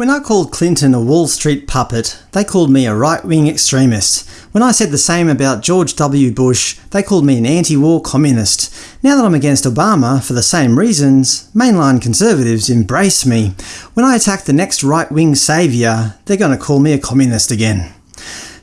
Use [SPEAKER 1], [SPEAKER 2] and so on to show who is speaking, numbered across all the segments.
[SPEAKER 1] When I called Clinton a Wall Street puppet, they called me a right-wing extremist. When I said the same about George W. Bush, they called me an anti-war communist. Now that I'm against Obama for the same reasons, mainline conservatives embrace me. When I attack the next right-wing saviour, they're going to call me a communist again.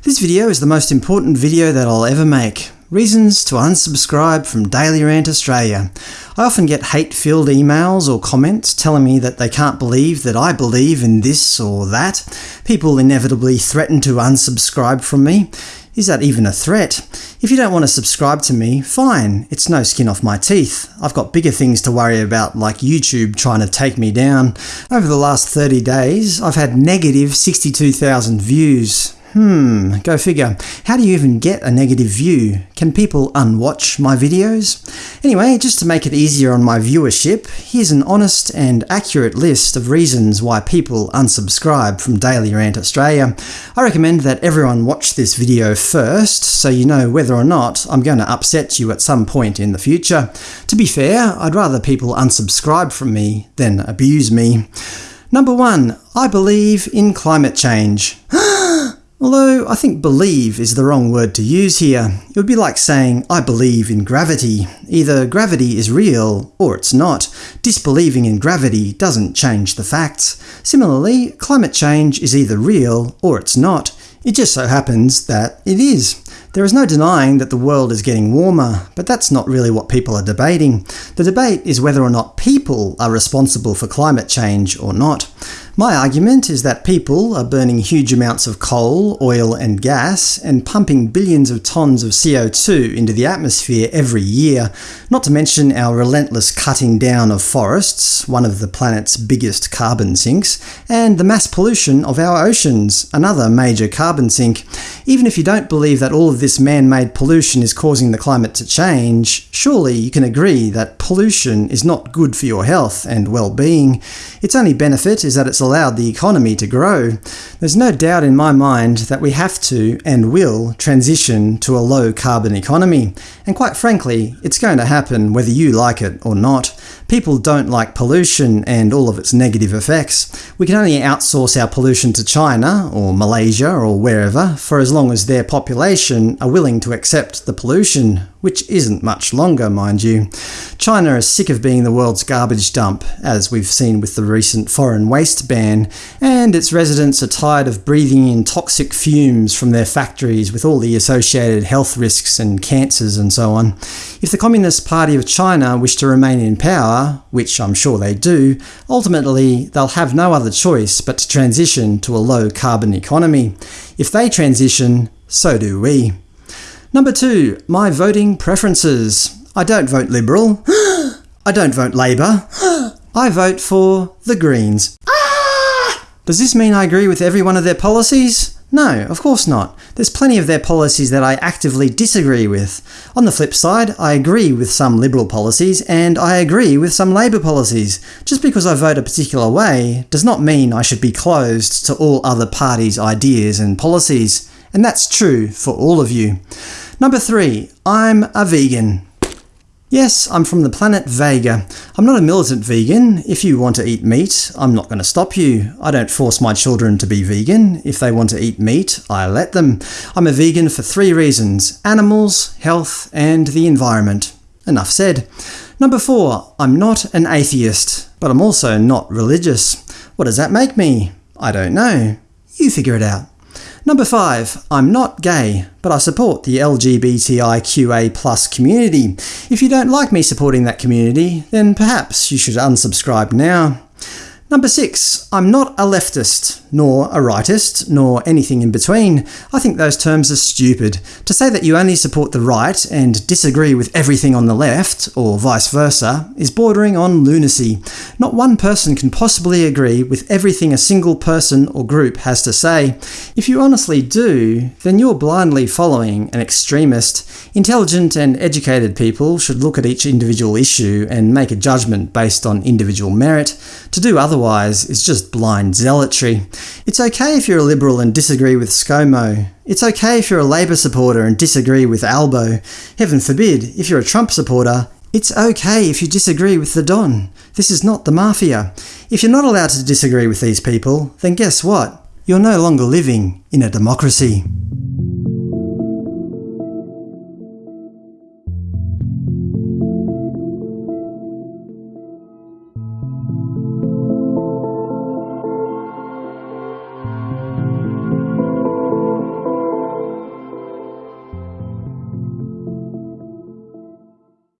[SPEAKER 1] This video is the most important video that I'll ever make. Reasons to unsubscribe from Daily Rant Australia. I often get hate-filled emails or comments telling me that they can't believe that I believe in this or that. People inevitably threaten to unsubscribe from me. Is that even a threat? If you don't want to subscribe to me, fine, it's no skin off my teeth. I've got bigger things to worry about like YouTube trying to take me down. Over the last 30 days, I've had negative 62,000 views. Hmm, go figure. How do you even get a negative view? Can people unwatch my videos? Anyway, just to make it easier on my viewership, here's an honest and accurate list of reasons why people unsubscribe from Daily Rant Australia. I recommend that everyone watch this video first, so you know whether or not I'm going to upset you at some point in the future. To be fair, I'd rather people unsubscribe from me than abuse me. Number 1. I believe in climate change. Although I think believe is the wrong word to use here. It would be like saying, I believe in gravity. Either gravity is real, or it's not. Disbelieving in gravity doesn't change the facts. Similarly, climate change is either real, or it's not. It just so happens that it is. There is no denying that the world is getting warmer, but that's not really what people are debating. The debate is whether or not people are responsible for climate change or not. My argument is that people are burning huge amounts of coal, oil and gas, and pumping billions of tons of CO2 into the atmosphere every year, not to mention our relentless cutting down of forests, one of the planet's biggest carbon sinks, and the mass pollution of our oceans, another major carbon sink. Even if you don't believe that all of this man-made pollution is causing the climate to change, surely you can agree that pollution is not good for your health and well-being. Its only benefit is that it's allowed the economy to grow. There's no doubt in my mind that we have to, and will, transition to a low-carbon economy. And quite frankly, it's going to happen whether you like it or not. People don't like pollution and all of its negative effects. We can only outsource our pollution to China, or Malaysia, or wherever, for as long as their population are willing to accept the pollution, which isn't much longer, mind you. China is sick of being the world's garbage dump, as we've seen with the recent foreign waste ban, and its residents are tired of breathing in toxic fumes from their factories with all the associated health risks and cancers and so on. If the Communist Party of China wish to remain in power, which I'm sure they do, ultimately they'll have no other choice but to transition to a low-carbon economy. If they transition, so do we. Number 2. My voting preferences. I don't vote Liberal. I don't vote Labor. I vote for the Greens. Ah! Does this mean I agree with every one of their policies? No, of course not. There's plenty of their policies that I actively disagree with. On the flip side, I agree with some Liberal policies, and I agree with some Labor policies. Just because I vote a particular way does not mean I should be closed to all other parties' ideas and policies. And that's true for all of you. Number 3. I'm a vegan. Yes, I'm from the planet Vega. I'm not a militant vegan. If you want to eat meat, I'm not going to stop you. I don't force my children to be vegan. If they want to eat meat, I let them. I'm a vegan for three reasons – animals, health, and the environment. Enough said. Number 4. I'm not an atheist, but I'm also not religious. What does that make me? I don't know. You figure it out. Number 5. I'm not gay, but I support the LGBTIQA plus community. If you don't like me supporting that community, then perhaps you should unsubscribe now. Number 6. I'm not a leftist, nor a rightist, nor anything in between. I think those terms are stupid. To say that you only support the right and disagree with everything on the left, or vice versa, is bordering on lunacy. Not one person can possibly agree with everything a single person or group has to say. If you honestly do, then you're blindly following an extremist. Intelligent and educated people should look at each individual issue and make a judgment based on individual merit. To do otherwise is just blind zealotry. It's okay if you're a Liberal and disagree with ScoMo. It's okay if you're a Labor supporter and disagree with Albo. Heaven forbid, if you're a Trump supporter, It's okay if you disagree with the Don. This is not the Mafia. If you're not allowed to disagree with these people, then guess what? You're no longer living in a democracy.